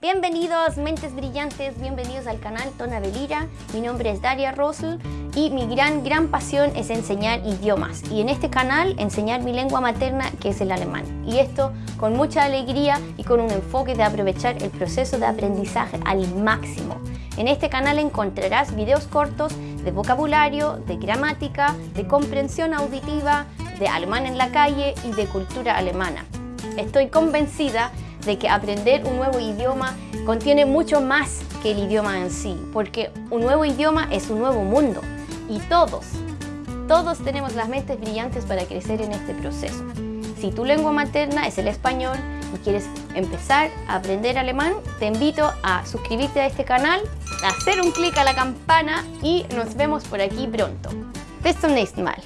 Bienvenidos, mentes brillantes, bienvenidos al canal Tona Belira. Mi nombre es Daria Rosel y mi gran, gran pasión es enseñar idiomas. Y en este canal enseñar mi lengua materna, que es el alemán. Y esto con mucha alegría y con un enfoque de aprovechar el proceso de aprendizaje al máximo. En este canal encontrarás videos cortos de vocabulario, de gramática, de comprensión auditiva, de alemán en la calle y de cultura alemana. Estoy convencida de que aprender un nuevo idioma contiene mucho más que el idioma en sí, porque un nuevo idioma es un nuevo mundo y todos, todos tenemos las mentes brillantes para crecer en este proceso. Si tu lengua materna es el español y quieres empezar a aprender alemán, te invito a suscribirte a este canal, a hacer un clic a la campana y nos vemos por aquí pronto. Bis zum nächsten Mal.